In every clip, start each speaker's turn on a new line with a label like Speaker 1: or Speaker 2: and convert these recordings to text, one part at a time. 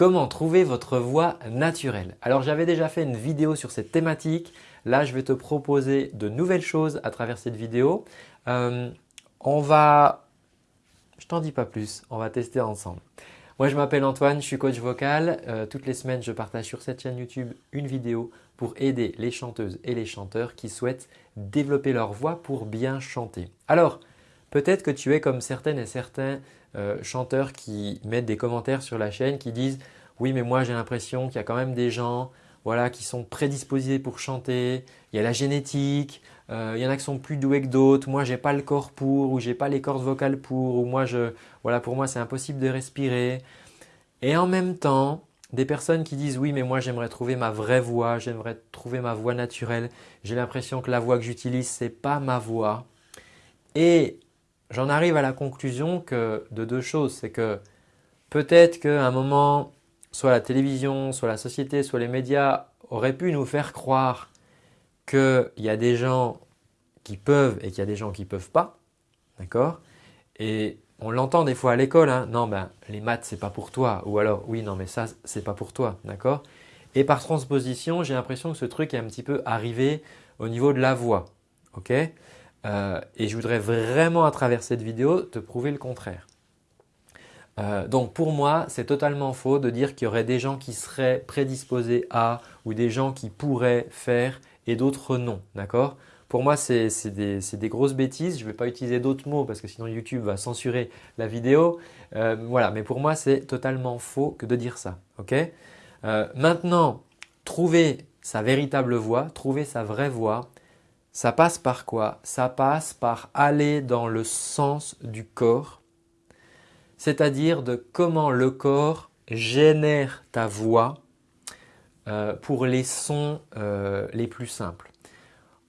Speaker 1: Comment trouver votre voix naturelle Alors j'avais déjà fait une vidéo sur cette thématique. Là, je vais te proposer de nouvelles choses à travers cette vidéo. Euh, on va… Je t'en dis pas plus, on va tester ensemble. Moi, je m'appelle Antoine, je suis coach vocal. Euh, toutes les semaines, je partage sur cette chaîne YouTube une vidéo pour aider les chanteuses et les chanteurs qui souhaitent développer leur voix pour bien chanter. Alors, peut-être que tu es comme certaines et certains euh, chanteurs qui mettent des commentaires sur la chaîne qui disent « Oui, mais moi j'ai l'impression qu'il y a quand même des gens voilà, qui sont prédisposés pour chanter, il y a la génétique, euh, il y en a qui sont plus doués que d'autres, moi je n'ai pas le corps pour ou je n'ai pas les cordes vocales pour ou moi je, voilà, pour moi c'est impossible de respirer. Et en même temps, des personnes qui disent oui mais moi j'aimerais trouver ma vraie voix, j'aimerais trouver ma voix naturelle, j'ai l'impression que la voix que j'utilise ce n'est pas ma voix. Et j'en arrive à la conclusion que de deux choses, c'est que peut-être qu'à un moment soit la télévision, soit la société, soit les médias auraient pu nous faire croire qu'il y a des gens qui peuvent et qu'il y a des gens qui ne peuvent pas. D'accord? Et on l'entend des fois à l'école, hein, non ben les maths c'est pas pour toi ou alors oui non mais ça c'est pas pour toi, d'accord? Et par transposition, j'ai l'impression que ce truc est un petit peu arrivé au niveau de la voix, ok? Euh, Et je voudrais vraiment à travers cette vidéo te prouver le contraire. Euh, donc pour moi, c'est totalement faux de dire qu'il y aurait des gens qui seraient prédisposés à ou des gens qui pourraient faire et d'autres non. D'accord? Pour moi, c'est des, grosses bêtises. Je ne vais pas utiliser d'autres mots parce que sinon YouTube va censurer la vidéo. Euh, voilà, mais pour moi, c'est totalement faux que de dire ça. Ok? Maintenant, trouver sa véritable voix, trouver sa vraie voix, ça passe par quoi? Ça passe par aller dans le sens du corps c'est-à-dire de comment le corps génère ta voix euh, pour les sons euh, les plus simples.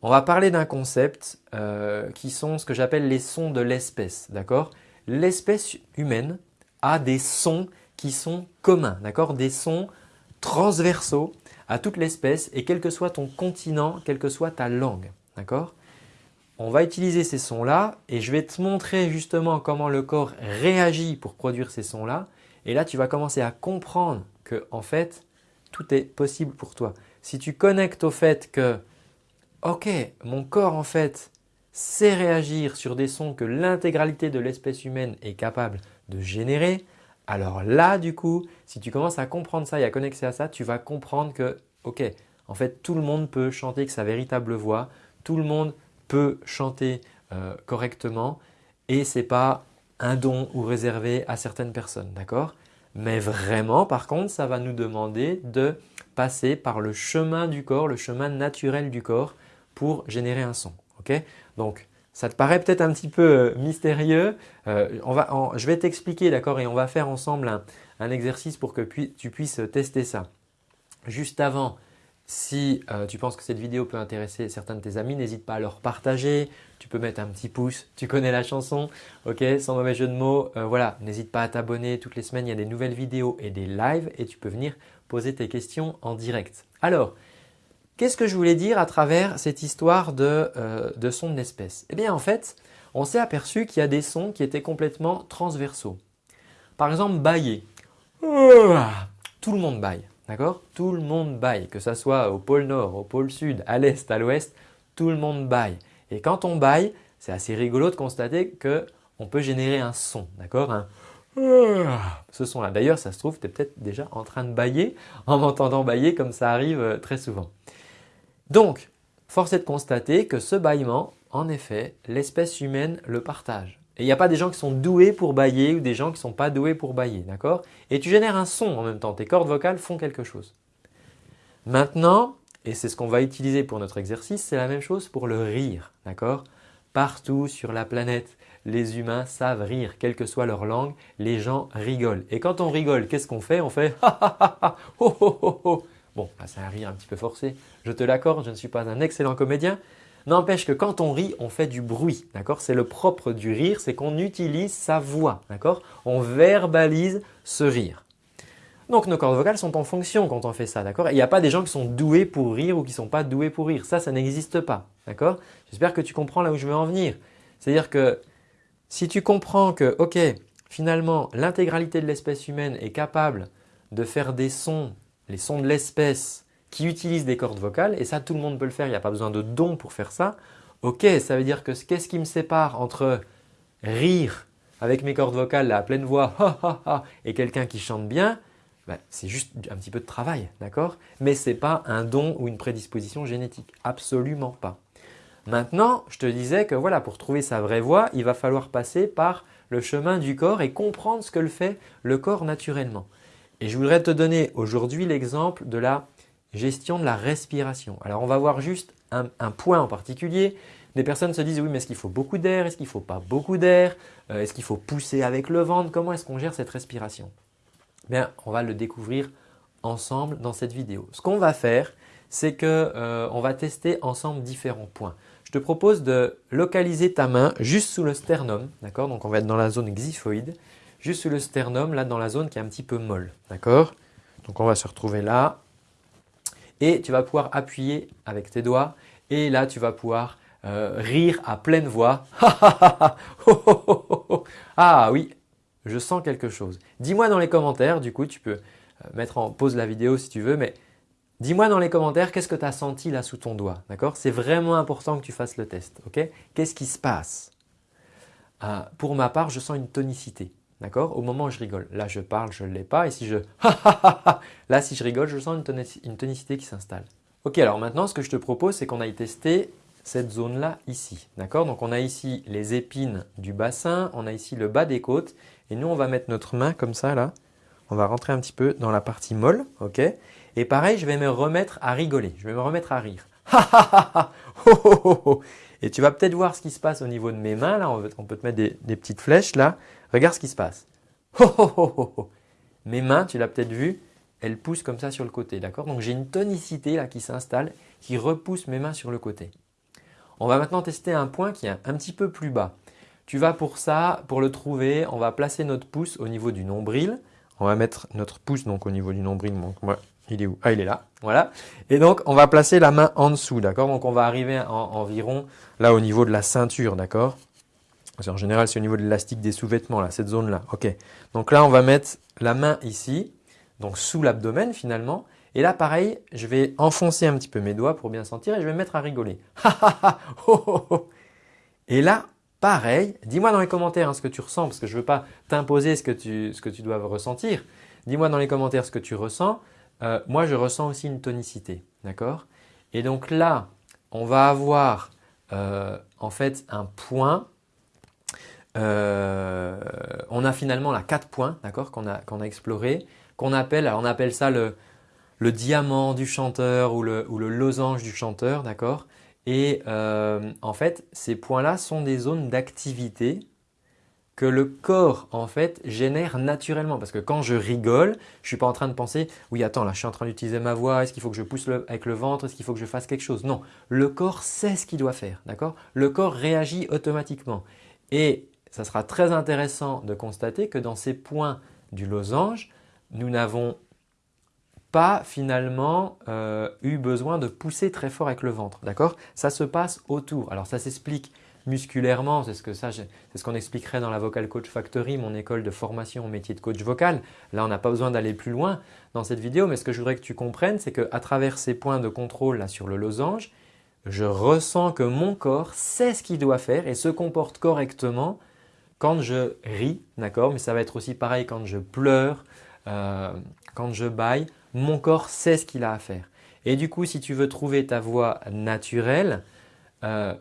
Speaker 1: On va parler d'un concept euh, qui sont ce que j'appelle les sons de l'espèce. L'espèce humaine a des sons qui sont communs, des sons transversaux à toute l'espèce et quel que soit ton continent, quelle que soit ta langue. D'accord? On va utiliser ces sons-là et je vais te montrer justement comment le corps réagit pour produire ces sons-là. Et là, tu vas commencer à comprendre que en fait, tout est possible pour toi. Si tu connectes au fait que ok, mon corps en fait sait réagir sur des sons que l'intégralité de l'espèce humaine est capable de générer, alors là du coup, si tu commences à comprendre ça et à connecter à ça, tu vas comprendre que ok, en fait tout le monde peut chanter avec sa véritable voix, tout le monde peut chanter euh, correctement et ce n'est pas un don ou réservé à certaines personnes. d'accord? Mais vraiment par contre ça va nous demander de passer par le chemin du corps, le chemin naturel du corps pour générer un son. ok? Donc ça te paraît peut-être un petit peu euh, mystérieux. Euh, on va, je vais t'expliquer d'accord? Et on va faire ensemble un exercice pour que tu puisses tester ça. Juste avant, si euh, tu penses que cette vidéo peut intéresser certains de tes amis, n'hésite pas à leur partager. Tu peux mettre un petit pouce, tu connais la chanson, ok Sans mauvais jeu de mots. Euh, voilà, n'hésite pas à t'abonner. Toutes les semaines, il y a des nouvelles vidéos et des lives et tu peux venir poser tes questions en direct. Alors, qu'est-ce que je voulais dire à travers cette histoire de, euh, de son d'espèce Eh bien en fait, on s'est aperçu qu'il y a des sons qui étaient complètement transversaux. Par exemple, bailler. Tout le monde baille. D'accord? Tout le monde baille, que ce soit au pôle nord, au pôle sud, à l'est, à l'ouest, tout le monde baille. Et quand on baille, c'est assez rigolo de constater qu'on peut générer un son, d'accord? Ce son-là. D'ailleurs, ça se trouve, tu es peut-être déjà en train de bailler en m'entendant bailler comme ça arrive euh, très souvent. Donc, force est de constater que ce bâillement, en effet, l'espèce humaine le partage. Il n'y a pas des gens qui sont doués pour bailler ou des gens qui ne sont pas doués pour bailler, d'accord? Et tu génères un son en même temps, tes cordes vocales font quelque chose. Maintenant, et c'est ce qu'on va utiliser pour notre exercice, c'est la même chose pour le rire, d'accord? Partout sur la planète, les humains savent rire, quelle que soit leur langue, les gens rigolent. Et quand on rigole, qu'est-ce qu'on fait? On fait ha ha ha ha ho ho ho ho. Bon, c'est un rire un petit peu forcé, je te l'accorde, je ne suis pas un excellent comédien, N'empêche que quand on rit, on fait du bruit. C'est le propre du rire, c'est qu'on utilise sa voix. On verbalise ce rire. Donc nos cordes vocales sont en fonction quand on fait ça. Il n'y a pas des gens qui sont doués pour rire ou qui ne sont pas doués pour rire. Ça, ça n'existe pas. J'espère que tu comprends là où je veux en venir. C'est-à-dire que si tu comprends que ok, finalement l'intégralité de l'espèce humaine est capable de faire des sons, les sons de l'espèce qui utilisent des cordes vocales et ça tout le monde peut le faire, il n'y a pas besoin de don pour faire ça. Ok, ça veut dire que qu'est-ce qui me sépare entre rire avec mes cordes vocales à pleine voix et quelqu'un qui chante bien ben, c'est juste un petit peu de travail, d'accord? Mais ce n'est pas un don ou une prédisposition génétique, absolument pas. Maintenant, je te disais que voilà, pour trouver sa vraie voix, il va falloir passer par le chemin du corps et comprendre ce que le fait le corps naturellement. Et je voudrais te donner aujourd'hui l'exemple de la gestion de la respiration. Alors on va voir juste un, point en particulier. Des personnes se disent oui mais est-ce qu'il faut beaucoup d'air? Est-ce qu'il ne faut pas beaucoup d'air? Euh, Est-ce qu'il faut pousser avec le ventre? Comment est-ce qu'on gère cette respiration? Bien, on va le découvrir ensemble dans cette vidéo. Ce qu'on va faire, c'est qu'on euh, va tester ensemble différents points. Je te propose de localiser ta main juste sous le sternum, d'accord? Donc on va être dans la zone xiphoïde, juste sous le sternum, là dans la zone qui est un petit peu molle, d'accord? Donc on va se retrouver là, et tu vas pouvoir appuyer avec tes doigts et là tu vas pouvoir euh, rire à pleine voix. ah oui, je sens quelque chose. Dis-moi dans les commentaires, du coup tu peux euh, mettre en pause la vidéo si tu veux, mais dis-moi dans les commentaires qu'est-ce que tu as senti là sous ton doigt. D'accord? C'est vraiment important que tu fasses le test. ok? Qu'est-ce qui se passe? Euh, Pour ma part, je sens une tonicité. D'accord? Au moment où je rigole. Là, je parle, je ne l'ai pas. Et si je là, si je rigole, je sens une, tonicité qui s'installe. Ok, alors maintenant, ce que je te propose, c'est qu'on aille tester cette zone-là ici. D'accord? Donc, on a ici les épines du bassin, on a ici le bas des côtes. Et nous, on va mettre notre main comme ça, là. On va rentrer un petit peu dans la partie molle. ok? Et pareil, je vais me remettre à rigoler. Je vais me remettre à rire. Et tu vas peut-être voir ce qui se passe au niveau de mes mains. Là, on peut te mettre des petites flèches là. Regarde ce qui se passe. Mes mains, tu l'as peut-être vu, elles poussent comme ça sur le côté. d'accord? Donc j'ai une tonicité là qui s'installe, qui repousse mes mains sur le côté. On va maintenant tester un point qui est un petit peu plus bas. Tu vas pour ça, pour le trouver, on va placer notre pouce au niveau du nombril. On va mettre notre pouce donc au niveau du nombril. Il est où? Ah, il est là. Voilà. Et donc, on va placer la main en dessous. D'accord? Donc, on va arriver environ là au niveau de la ceinture. D'accord? En général, c'est au niveau de l'élastique des sous-vêtements, là, cette zone-là. Ok. Donc là, on va mettre la main ici, donc sous l'abdomen finalement. Et là, pareil, je vais enfoncer un petit peu mes doigts pour bien sentir et je vais me mettre à rigoler. et là, pareil, dis-moi dans les commentaires hein, ce que tu ressens parce que je ne veux pas t'imposer ce, que tu, ce que tu dois ressentir. Dis-moi dans les commentaires ce que tu ressens. Euh, moi, je ressens aussi une tonicité. D'accord? Et donc là, on va avoir euh, en fait un point euh, on a finalement là quatre points qu'on a, qu'on a exploré, appelle, on appelle ça le, diamant du chanteur ou le, ou le losange du chanteur. d'accord? Et euh, en fait, ces points-là sont des zones d'activité que le corps en fait génère naturellement. Parce que quand je rigole, je ne suis pas en train de penser « oui attends là je suis en train d'utiliser ma voix, est-ce qu'il faut que je pousse avec le ventre, est-ce qu'il faut que je fasse quelque chose ?» Non, le corps sait ce qu'il doit faire. d'accord? Le corps réagit automatiquement. Et ça sera très intéressant de constater que dans ces points du losange, nous n'avons pas finalement euh, eu besoin de pousser très fort avec le ventre. D'accord? Ça se passe autour. Alors ça s'explique musculairement, c'est ce ce qu'on expliquerait dans la Vocal Coach Factory, mon école de formation au métier de coach vocal. Là, on n'a pas besoin d'aller plus loin dans cette vidéo, mais ce que je voudrais que tu comprennes, c'est qu'à travers ces points de contrôle là sur le losange, je ressens que mon corps sait ce qu'il doit faire et se comporte correctement quand je ris, d'accord, mais ça va être aussi pareil quand je pleure, euh, quand je baille, mon corps sait ce qu'il a à faire. Et du coup, si tu veux trouver ta voix naturelle, euh,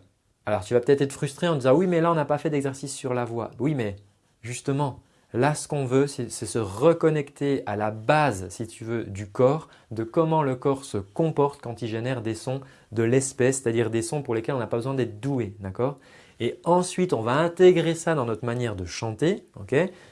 Speaker 1: alors tu vas peut-être être frustré en disant « oui, mais là, on n'a pas fait d'exercice sur la voix ». Oui, mais justement, là, ce qu'on veut, c'est se reconnecter à la base, si tu veux, du corps, de comment le corps se comporte quand il génère des sons de l'espèce, c'est-à-dire des sons pour lesquels on n'a pas besoin d'être doué, d'accord? Et ensuite, on va intégrer ça dans notre manière de chanter.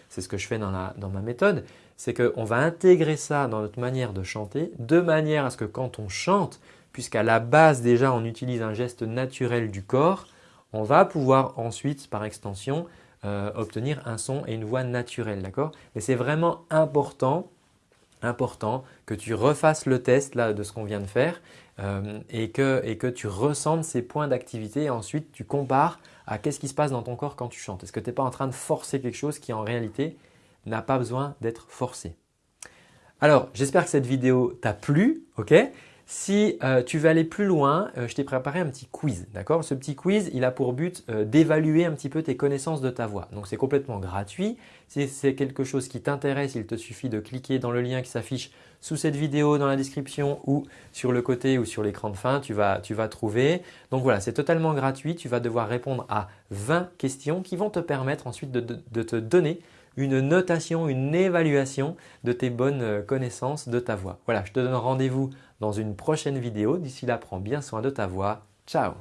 Speaker 1: c'est ce que je fais dans, ma méthode. C'est qu'on va intégrer ça dans notre manière de chanter de manière à ce que quand on chante, puisqu'à la base déjà on utilise un geste naturel du corps, on va pouvoir ensuite par extension euh, obtenir un son et une voix naturelle. D'accord? Mais c'est vraiment important important que tu refasses le test là, de ce qu'on vient de faire euh, et, que, tu ressentes ces points d'activité et ensuite tu compares à qu'est-ce qui se passe dans ton corps quand tu chantes. Est-ce que tu n'es pas en train de forcer quelque chose qui en réalité n'a pas besoin d'être forcé Alors, j'espère que cette vidéo t'a plu. ok? Si euh, tu veux aller plus loin, euh, je t'ai préparé un petit quiz. D'accord? Ce petit quiz, il a pour but euh, d'évaluer un petit peu tes connaissances de ta voix. Donc, c'est complètement gratuit. Si c'est quelque chose qui t'intéresse, il te suffit de cliquer dans le lien qui s'affiche sous cette vidéo, dans la description ou sur le côté ou sur l'écran de fin, tu vas, tu vas trouver. Donc voilà, c'est totalement gratuit. Tu vas devoir répondre à 20 questions qui vont te permettre ensuite de te donner une notation, une évaluation de tes bonnes connaissances de ta voix. Voilà, je te donne rendez-vous dans une prochaine vidéo. D'ici là, prends bien soin de ta voix. Ciao